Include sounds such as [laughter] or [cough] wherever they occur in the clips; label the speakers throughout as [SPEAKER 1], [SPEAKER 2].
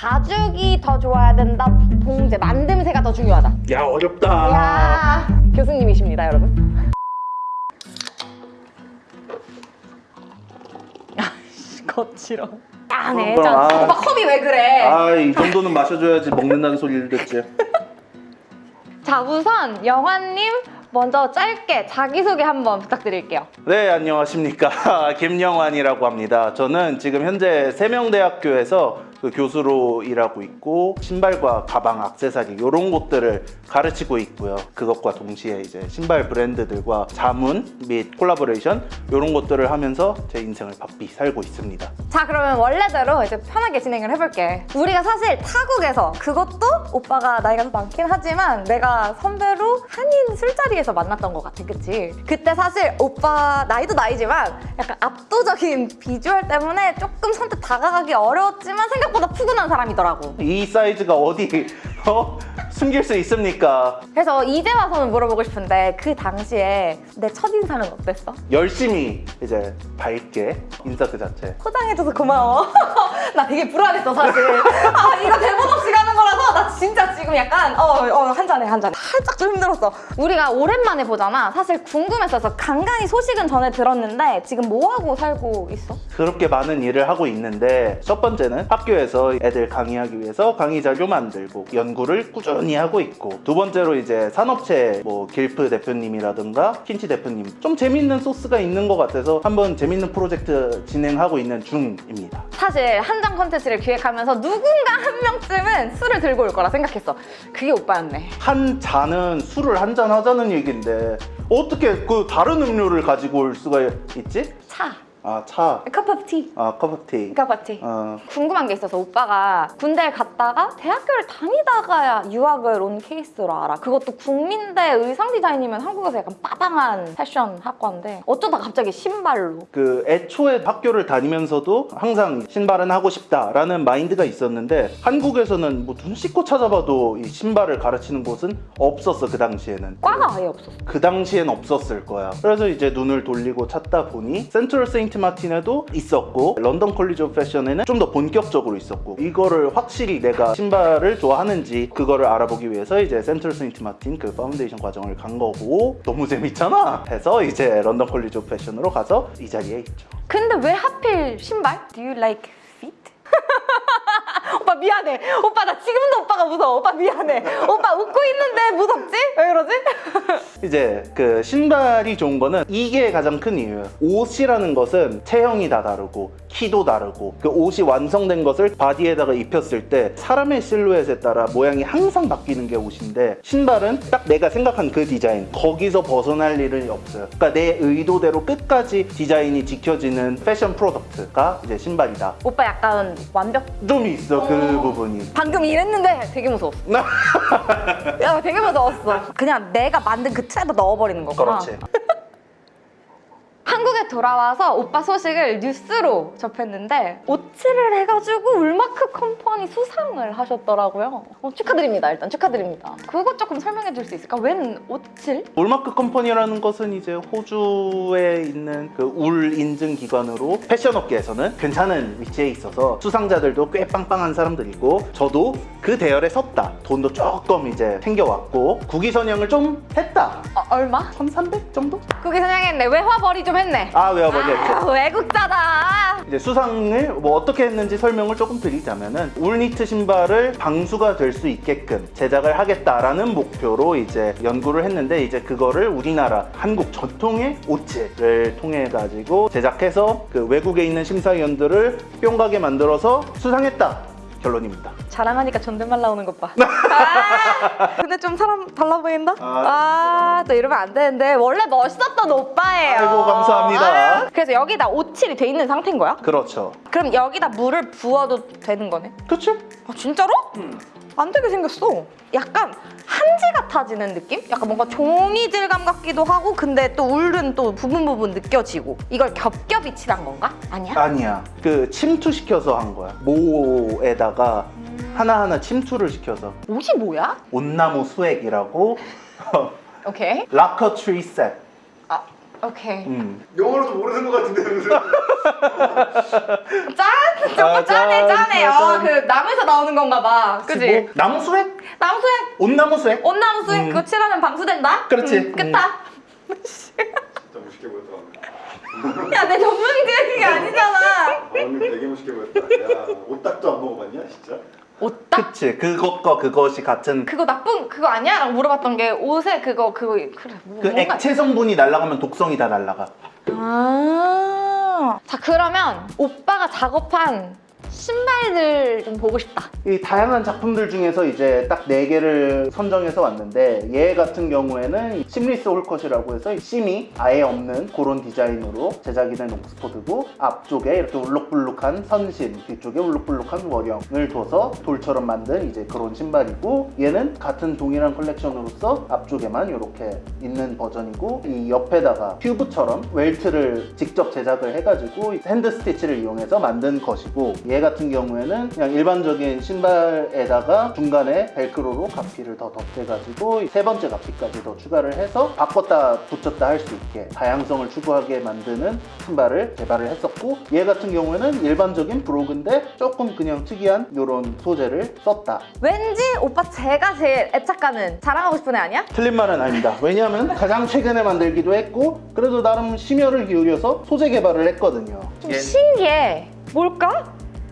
[SPEAKER 1] 가죽이 더 좋아야 된다. 봉제 만듦새가 더 중요하다.
[SPEAKER 2] 야 어렵다.
[SPEAKER 1] 야 교수님이십니다 여러분. 아이씨 거칠어. 아
[SPEAKER 2] 그럼,
[SPEAKER 1] 내장
[SPEAKER 2] 아.
[SPEAKER 1] 오빠 컵이 왜 그래?
[SPEAKER 2] 아이 정도는 마셔줘야지 먹는다는 소리를 듣지. [laughs]
[SPEAKER 1] 자 우선 영환님 먼저 짧게 자기소개 한번 부탁드릴게요.
[SPEAKER 2] 네 안녕하십니까. [laughs] 김영환이라고 합니다. 저는 지금 현재 세명대학교에서 그 교수로 일하고 있고 신발과 가방, 액세서리 이런 것들을 가르치고 있고요. 그것과 동시에 이제 신발 브랜드들과 자문 및 콜라보레이션 이런 것들을 하면서 제 인생을 바삐 살고 있습니다.
[SPEAKER 1] 자 그러면 원래대로 이제 편하게 진행을 해볼게. 우리가 사실 타국에서 그것도 오빠가 나이가 더 많긴 하지만 내가 선배로 한인 술자리에서 만났던 것 같아. 그치? 그때 사실 오빠 나이도 나이지만 약간 압도적인 비주얼 때문에 조금 선뜻 다가가기 어려웠지만 생각 보다 푸근한 사람이더라고
[SPEAKER 2] 이 사이즈가 어디 어? 숨길 수 있습니까?
[SPEAKER 1] 그래서 이제 와서는 물어보고 싶은데 그 당시에 내 첫인상은 어땠어?
[SPEAKER 2] 열심히 이제 밝게 인사 그 자체
[SPEAKER 1] 포장해줘서 고마워. [laughs] 나 되게 불안했어 사실. 아 이거 대본 없이 가는 거라서 나 진짜 지금 약간 어어한 잔에 한 잔. 살짝 좀 힘들었어. 우리가 오랜만에 보잖아. 사실 궁금했어서 간간히 소식은 전에 들었는데 지금 뭐 하고 살고 있어?
[SPEAKER 2] 그렇게 많은 일을 하고 있는데 첫 번째는 학교에서 애들 강의하기 위해서 강의 자료 만들고 연구를 꾸준히 하고 있고 두 번째로 이제 산업체 뭐 길프 대표님이라든가 킨치 대표님 좀 재밌는 소스가 있는 것 같아서 한번 재밌는 프로젝트 진행하고 있는 중입니다.
[SPEAKER 1] 사실 한정 컨텐츠를 기획하면서 누군가 한 명쯤은 술을 들고 올 거라 생각했어. 그게 오빠였네.
[SPEAKER 2] 한 잔은 술을 한 잔 하자는 얘기인데 어떻게 그 다른 음료를 가지고 올 수가 있지?
[SPEAKER 1] 차.
[SPEAKER 2] 아 차,
[SPEAKER 1] cup of tea.
[SPEAKER 2] 아 cup of tea.
[SPEAKER 1] cup of tea.
[SPEAKER 2] 어,
[SPEAKER 1] 궁금한 게 있어서 오빠가 군대를 갔다가 대학교를 다니다가 유학을 온 케이스로 알아. 그것도 국민대 의상 디자인이면 한국에서 약간 빠방한 패션 학과인데 어쩌다 갑자기 신발로.
[SPEAKER 2] 그 애초에 학교를 다니면서도 항상 신발은 하고 싶다라는 마인드가 있었는데 한국에서는 뭐 눈 씻고 찾아봐도 이 신발을 가르치는 곳은 없었어 그 당시에는
[SPEAKER 1] 과가 아예 없었어.
[SPEAKER 2] 그 당시엔 없었을 거야 그래서 이제 눈을 돌리고 찾다 보니 센트럴 세인트 마틴에도 있었고 런던 컬리지 오브 패션에는 좀 더 본격적으로 있었고 이거를 확실히 내가 신발을 좋아하는지 그거를 알아보기 위해서 이제 센트럴 세인트 마틴 그 파운데이션 과정을 간 거고 너무 재밌잖아 해서 이제 런던 컬리지 오브 패션으로 가서 이 자리에 있죠
[SPEAKER 1] 근데 왜 하필 신발? Do you like feet? [laughs] 오빠 미안해. 오빠 나 지금도 오빠가 무서워. 오빠 미안해. 오빠 웃고 있는데 무섭지? 왜 그러지? [laughs]
[SPEAKER 2] 이제 그 신발이 좋은 거는 이게 가장 큰 이유예요. 옷이라는 것은 체형이 다 다르고 키도 다르고 그 옷이 완성된 것을 body에다가 입혔을 때 사람의 실루엣에 따라 모양이 항상 바뀌는 게 옷인데 신발은 딱 내가 생각한 그 디자인 거기서 벗어날 일은 없어요. 그러니까 내 의도대로 끝까지 디자인이 지켜지는 패션 product가 이제 신발이다.
[SPEAKER 1] 오빠 약간 완벽.
[SPEAKER 2] 좀 있어 그 부분이.
[SPEAKER 1] 방금 이랬는데 되게 무서웠어. [laughs] 야 되게 무서웠어. 그냥 내가 만든 그 틀에다 넣어버리는 거구나.
[SPEAKER 2] 그렇지.
[SPEAKER 1] 한국에 돌아와서 오빠 소식을 뉴스로 접했는데 옻칠을 해가지고 울마크 컴퍼니 수상을 하셨더라고요. 어, 축하드립니다. 일단 축하드립니다. 그거 조금 설명해 줄 수 있을까? 웬 옻칠?
[SPEAKER 2] 울마크 컴퍼니라는 것은 이제 호주에 있는 그 울 인증 기관으로 패션 업계에서는 괜찮은 위치에 있어서 수상자들도 꽤 빵빵한 사람들이고 저도 그 대열에 섰다. 돈도 조금 이제 챙겨왔고 국위 선양을 좀 했다.
[SPEAKER 1] 어, 얼마?
[SPEAKER 2] 1,300 정도?
[SPEAKER 1] 그게 선양했네. 외화벌이 좀 했네.
[SPEAKER 2] 아 외워버렸죠.
[SPEAKER 1] 아, 외국자다.
[SPEAKER 2] 이제 수상을 뭐 어떻게 했는지 설명을 조금 드리자면은 울니트 신발을 방수가 될 수 있게끔 제작을 하겠다라는 목표로 이제 연구를 했는데 이제 그거를 우리나라 한국 전통의 오츠를 통해 가지고 제작해서 그 외국에 있는 심사위원들을 뿅 가게 만들어서 수상했다 결론입니다.
[SPEAKER 1] 자랑하니까 존댓말 나오는 것 봐. [laughs] 아, 근데 좀 사람 달라 보인다? 아, 또 이러면 안 되는데. 원래 멋있었던 오빠예요.
[SPEAKER 2] 아이고, 감사합니다.
[SPEAKER 1] 아유, 그래서 여기다 오칠이 돼 있는 상태인 거야?
[SPEAKER 2] 그렇죠.
[SPEAKER 1] 그럼 여기다 물을 부어도 되는 거네?
[SPEAKER 2] 그치?
[SPEAKER 1] 아, 진짜로? 안 되게 생겼어. 약간 한지 같아지는 느낌? 약간 뭔가 종이 질감 같기도 하고 근데 또 울은 또 부분 부분 느껴지고 이걸 겹겹이 칠한 건가? 아니야?
[SPEAKER 2] 아니야. 그 침투시켜서 한 거야. 모에다가 하나하나 침투를 시켜서
[SPEAKER 1] 옻이 뭐야?
[SPEAKER 2] 옻나무 수액이라고 [laughs]
[SPEAKER 1] 오케이.
[SPEAKER 2] lacquer tree sap.
[SPEAKER 1] 아, 오케이.
[SPEAKER 2] 음.
[SPEAKER 3] 영어로도 모르는 것 같은데 무슨
[SPEAKER 1] 짠! 정말
[SPEAKER 2] 아,
[SPEAKER 1] 짠해,
[SPEAKER 2] 짠,
[SPEAKER 1] 짠해. 어,
[SPEAKER 2] 짠.
[SPEAKER 1] 그 나무에서 나오는 건가 봐. 그지?
[SPEAKER 2] 뭐, 나무 수액?
[SPEAKER 1] 나무 수액,
[SPEAKER 2] 옻나무 수액?
[SPEAKER 1] 옻나무 수액
[SPEAKER 2] 음.
[SPEAKER 1] 그거 칠하면 방수된다?
[SPEAKER 2] 그렇지.
[SPEAKER 1] 음, 끝다.
[SPEAKER 3] 진짜 멋있게 보였다
[SPEAKER 1] 야, 내 전문기의 그게 아니잖아.
[SPEAKER 3] 아 오늘 되게 멋있게 보였다 야 오딱도 안 먹어봤냐 진짜?
[SPEAKER 1] 옷딱?
[SPEAKER 2] 그치. 그것과 그것이 같은
[SPEAKER 1] 그거 나쁜 그거 아니야? 라고 물어봤던 게 옷에 그거 그거 그래 뭐,
[SPEAKER 2] 그
[SPEAKER 1] 뭔가
[SPEAKER 2] 액체 성분이 날아가면 독성이 다 날아가.
[SPEAKER 1] 아. 자 그러면 오빠가 작업한 신발들 좀 보고 싶다.
[SPEAKER 2] 이 다양한 작품들 중에서 이제 딱네 개를 선정해서 왔는데 얘 같은 경우에는 심리스 홀컷이라고 해서 심이 아예 없는 그런 디자인으로 제작이 된 옥스포드고 앞쪽에 이렇게 울룩불룩한 선심 뒤쪽에 울룩불룩한 원형을 둬서 돌처럼 만든 이제 그런 신발이고 얘는 같은 동일한 컬렉션으로서 앞쪽에만 이렇게 있는 버전이고 이 옆에다가 튜브처럼 welt를 직접 제작을 해가지고 hand stitch를 이용해서 만든 것이고 얘 같은 경우에는 그냥 일반적인 신발에다가 중간에 벨크로로 갑피를 더 덧대가지고 세 번째 갑피까지 더 추가를 해서 바꿨다 붙였다 할 수 있게 다양성을 추구하게 만드는 신발을 개발을 했었고 얘 같은 경우에는 일반적인 brogue인데 조금 그냥 특이한 이런 소재를 썼다
[SPEAKER 1] 왠지 오빠 제가 제일 애착가는 자랑하고 싶은 애 아니야?
[SPEAKER 2] 틀린 말은 아닙니다 왜냐하면 가장 최근에 만들기도 했고 그래도 나름 심혈을 기울여서 소재 개발을 했거든요
[SPEAKER 1] 좀 신기해. 뭘까?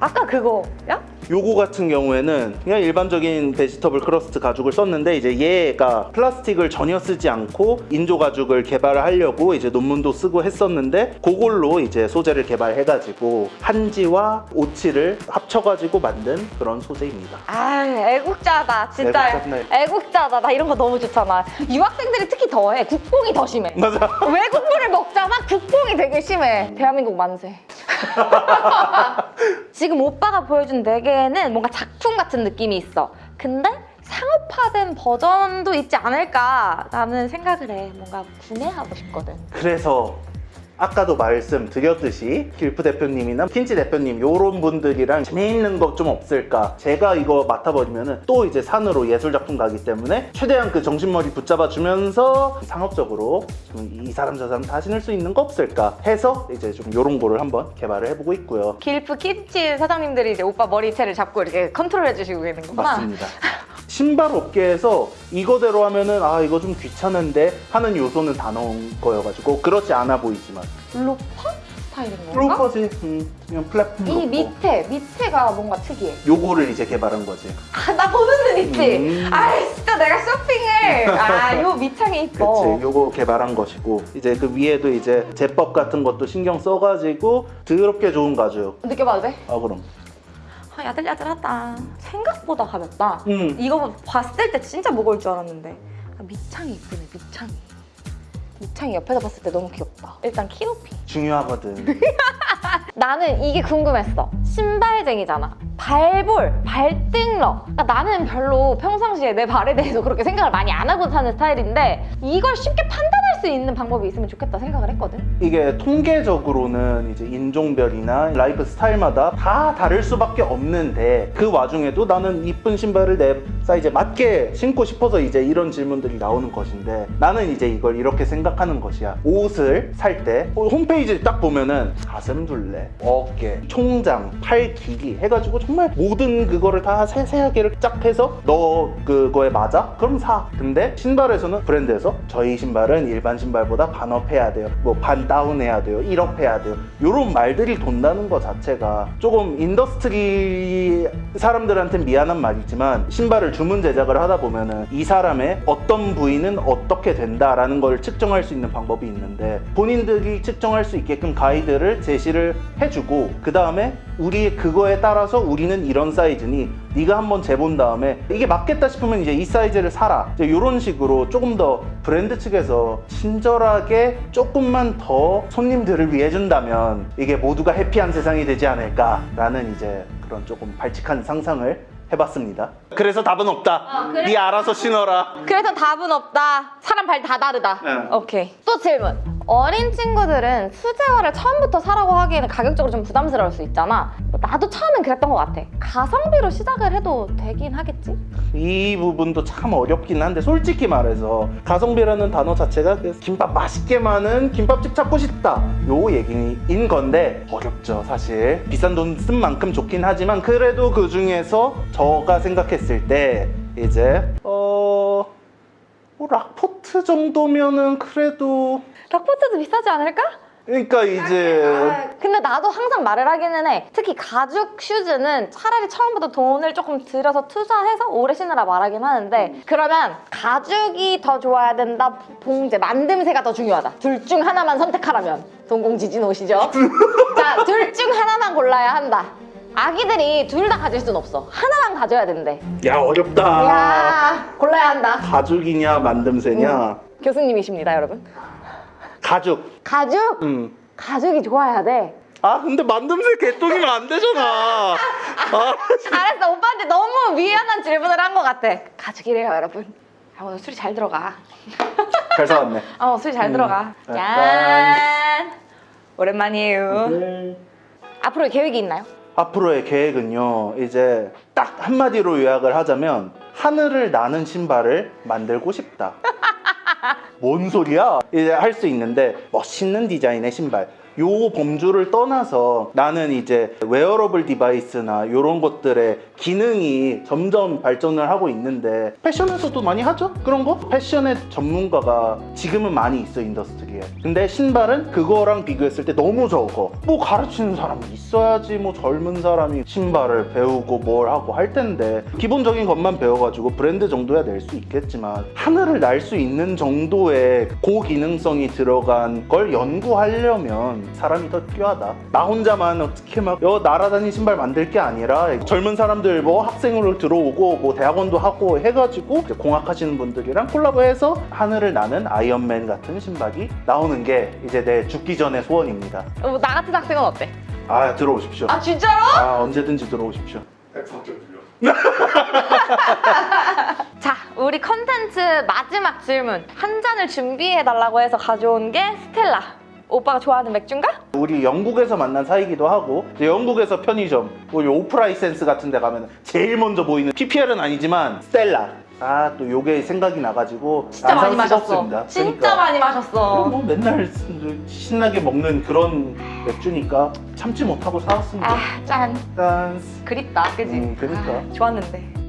[SPEAKER 1] 아까 그거야?
[SPEAKER 2] 요거 같은 경우에는 그냥 일반적인 vegetable crust 가죽을 썼는데 이제 얘가 플라스틱을 전혀 쓰지 않고 인조 가죽을 개발을 하려고 이제 논문도 쓰고 했었는데 그걸로 이제 소재를 개발해가지고 한지와 옻칠을 합쳐가지고 만든 그런 소재입니다.
[SPEAKER 1] 아 애국자다 진짜
[SPEAKER 2] 애국자네.
[SPEAKER 1] 애국자다 나 이런 거 너무 좋잖아 유학생들이 특히 더해 국뽕이 더 심해
[SPEAKER 2] 맞아.
[SPEAKER 1] 외국물을 먹잖아 국뽕이 되게 심해 대한민국 만세 [laughs] 지금 오빠가 보여준 네 개는 뭔가 작품 같은 느낌이 있어. 근데 상업화된 버전도 있지 않을까라는 생각을 해. 뭔가 구매하고 싶거든.
[SPEAKER 2] 그래서 아까도 말씀드렸듯이 길프 대표님이나 킨치 대표님 요런 분들이랑 재미있는 거좀 없을까? 제가 이거 맡아버리면 또 이제 산으로 예술작품 가기 때문에 최대한 그 정신머리 붙잡아 주면서 상업적으로 좀이 사람 저 사람 다 신을 수 있는 거 없을까? 해서 이제 좀 요런 거를 한번 개발을 해보고 있고요.
[SPEAKER 1] 길프 키치 사장님들이 이제 오빠 머리채를 잡고 이렇게 컨트롤 해주시고 계는 거구나.
[SPEAKER 2] 맞습니다 신발 업계에서 이거대로 하면은 아 이거 좀 귀찮은데 하는 요소는 다 넣은 거여가지고 그렇지 않아 보이지만
[SPEAKER 1] 로퍼 스타일인 건가?
[SPEAKER 2] 로퍼지 음, 그냥 플랫폼
[SPEAKER 1] 이
[SPEAKER 2] 놓고
[SPEAKER 1] 밑에 밑에가 뭔가 특이해
[SPEAKER 2] 요거를 이제 개발한 거지.
[SPEAKER 1] 아, 나 보는 눈 있지?
[SPEAKER 2] 음.
[SPEAKER 1] 아, 진짜 내가 쇼핑을. 아, 요 밑창이 이뻐.
[SPEAKER 2] 그치, 요거 개발한 것이고 이제 그 위에도 이제 제법 같은 것도 신경 써가지고 더럽게 좋은 가죽.
[SPEAKER 1] 느껴봐도 돼?
[SPEAKER 2] 아 그럼.
[SPEAKER 1] 아, 야들야들하다. 생각보다 가볍다.
[SPEAKER 2] 음.
[SPEAKER 1] 이거 봤을 때 진짜 무거울 줄 알았는데. 아, 밑창이 이쁘네, 밑창이. 밑창이 옆에서 봤을 때 너무 귀엽다. 일단 키 높이.
[SPEAKER 2] 중요하거든. [laughs]
[SPEAKER 1] 나는 이게 궁금했어. 신발쟁이잖아. 발볼, 발등러. 그러니까 나는 별로 평상시에 내 발에 대해서 그렇게 생각을 많이 안 하고 사는 스타일인데 이걸 쉽게 판단할 수 있는 방법이 있으면 좋겠다 생각을 했거든.
[SPEAKER 2] 이게 통계적으로는 이제 인종별이나 라이프 스타일마다 다 다를 수밖에 없는데 그 와중에도 나는 이쁜 신발을 내 사이즈에 맞게 신고 싶어서 이제 이런 질문들이 나오는 것인데 나는 이제 이걸 이렇게 생각하는 것이야 옷을 살 때 홈페이지 딱 보면은 가슴 둘레, 어깨, 총장, 팔 길이 해가지고 정말 모든 그거를 다 세세하게 쫙 해서 너 그거에 맞아? 그럼 사. 근데 신발에서는 브랜드에서 저희 신발은 일반 신발보다 반 up 해야 돼요. 뭐 반 down 해야 돼요. 1 up 해야 돼요. 이런 말들이 돈다는 것 자체가 조금 industry 사람들한테 미안한 말이지만 신발을 주문 제작을 하다 보면은 이 사람의 어떤 부위는 어떻게 된다라는 걸 측정할 수 있는 방법이 있는데 본인들이 측정할 수 있게끔 가이드를 제시를 해주고 그 다음에 우리 그거에 따라서 우리 는 이런 사이즈니 네가 한번 재본 다음에 이게 맞겠다 싶으면 이제 이 사이즈를 사라 이제 이런 식으로 조금 더 브랜드 측에서 친절하게 조금만 더 손님들을 위해 준다면 이게 모두가 해피한 세상이 되지 않을까 라는 이제 그런 조금 발칙한 상상을 해봤습니다 그래서 답은 없다
[SPEAKER 1] 어, 그래?
[SPEAKER 2] 네 알아서 신어라
[SPEAKER 1] 그래서 답은 없다. 사람 발 다 다르다.
[SPEAKER 2] 네.
[SPEAKER 1] 오케이. 또 질문. 어린 친구들은 수제화를 처음부터 사라고 하기에는 가격적으로 좀 부담스러울 수 있잖아. 나도 처음엔 그랬던 것 같아. 가성비로 시작을 해도 되긴 하겠지?
[SPEAKER 2] 이 부분도 참 어렵긴 한데 솔직히 말해서 가성비라는 단어 자체가 그 김밥 맛있게 많은 김밥집 찾고 싶다 요 얘기인 건데 어렵죠 사실 비싼 돈 쓴 만큼 좋긴 하지만 그래도 그 중에서 저가 생각했을 때 이제 어... 뭐 락포트 정도면은 그래도
[SPEAKER 1] 락포트도 비싸지 않을까?
[SPEAKER 2] 그러니까 이제
[SPEAKER 1] 아, 근데 나도 항상 말을 하기는 해. 특히 가죽 슈즈는 차라리 처음부터 돈을 조금 들여서 투자해서 오래 신으라 말하긴 하는데 그러면 가죽이 더 좋아야 된다, 봉제, 만듦새가 더 중요하다. 둘 중 하나만 선택하라면 동공지진 오시죠? [laughs] 자, 둘 중 하나만 골라야 한다. 아기들이 둘 다 가질 순 없어. 하나만 가져야 된대.
[SPEAKER 2] 야 어렵다
[SPEAKER 1] 야 골라야 한다.
[SPEAKER 2] 가죽이냐 만듦새냐
[SPEAKER 1] 교수님이십니다, 여러분.
[SPEAKER 2] 가죽
[SPEAKER 1] 가죽?
[SPEAKER 2] 음.
[SPEAKER 1] 가죽이 좋아야 돼.
[SPEAKER 2] 아 근데 만듦새 개똥이면 안 되잖아. [laughs] 아,
[SPEAKER 1] 잘했어. 오빠한테 너무 미안한 질문을 한 것 같아. 가죽이래요, 여러분. 아, 오늘 술이 잘 들어가.
[SPEAKER 2] 잘 사왔네. [laughs]
[SPEAKER 1] 어, 술이 잘
[SPEAKER 2] 음.
[SPEAKER 1] 들어가.
[SPEAKER 2] 아,
[SPEAKER 1] 짠. 오랜만이에요.
[SPEAKER 2] 네.
[SPEAKER 1] 앞으로 계획이 있나요?
[SPEAKER 2] 앞으로의 계획은요. 이제 딱 한마디로 요약을 하자면 하늘을 나는 신발을 만들고 싶다. 뭔 소리야? 이제 할 수 있는데 멋있는 디자인의 신발. 요 범주를 떠나서 나는 이제 wearable device나 이런 것들의 기능이 점점 발전을 하고 있는데 패션에서도 많이 하죠? 그런 거? 패션의 전문가가 지금은 많이 있어 industry에 근데 신발은 그거랑 비교했을 때 너무 적어 뭐 가르치는 사람이 있어야지 뭐 젊은 사람이 신발을 배우고 뭘 하고 할 텐데 기본적인 것만 배워가지고 브랜드 정도야 낼 수 있겠지만 하늘을 날 수 있는 정도의 고기능성이 들어간 걸 연구하려면 사람이 더 필요하다 나 혼자만 어떻게 막 여 날아다니는 신발 만들 게 아니라 젊은 사람들 뭐 학생으로 들어오고 뭐 대학원도 하고 해가지고 이제 공학하시는 분들이랑 콜라보해서 하늘을 나는 아이언맨 같은 신발이 나오는 게 이제 내 죽기 전의 소원입니다
[SPEAKER 1] 어, 나 같은 학생은 어때?
[SPEAKER 2] 아 들어오십시오
[SPEAKER 1] 아, 진짜로?
[SPEAKER 2] 아 언제든지 들어오십시오
[SPEAKER 3] 104점 들려. [laughs]
[SPEAKER 1] 자, 우리 컨텐츠 마지막 질문. 한 잔을 준비해달라고 해서 가져온 게 스텔라. 오빠가 좋아하는 맥주인가?
[SPEAKER 2] 우리 영국에서 만난 사이기도 하고 이제 영국에서 편의점 우리 off-licence 같은 데 가면 제일 먼저 보이는 PPL은 아니지만 스텔라 아 또 요게 생각이 나가지고
[SPEAKER 1] 진짜
[SPEAKER 2] 안
[SPEAKER 1] 많이 마셨어.
[SPEAKER 2] 없습니다.
[SPEAKER 1] 진짜
[SPEAKER 2] 그러니까.
[SPEAKER 1] 많이 마셨어.
[SPEAKER 2] 뭐 맨날 신나게 먹는 그런 맥주니까 참지 못하고 사왔습니다
[SPEAKER 1] 아, 짠.
[SPEAKER 2] 짠
[SPEAKER 1] 그립다, 그지?
[SPEAKER 2] 음, 그러니까.
[SPEAKER 1] 아, 좋았는데.